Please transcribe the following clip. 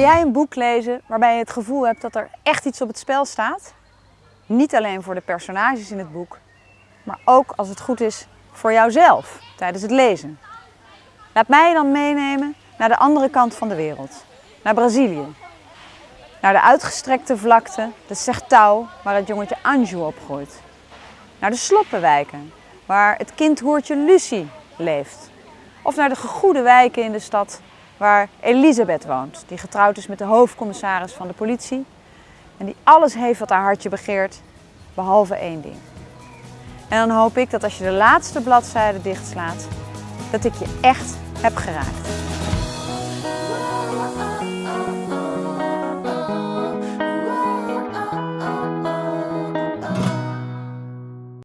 jij een boek lezen waarbij je het gevoel hebt dat er echt iets op het spel staat? Niet alleen voor de personages in het boek, maar ook als het goed is voor jouzelf tijdens het lezen. Laat mij dan meenemen naar de andere kant van de wereld, naar Brazilië. Naar de uitgestrekte vlakte, de Sertão, waar het jongetje Anju opgroeit. Naar de sloppenwijken, waar het kindhoertje Lucie leeft. Of naar de gegoede wijken in de stad waar Elisabeth woont, die getrouwd is met de hoofdcommissaris van de politie en die alles heeft wat haar hartje begeert, behalve één ding. En dan hoop ik dat als je de laatste bladzijde dichtslaat, dat ik je echt heb geraakt.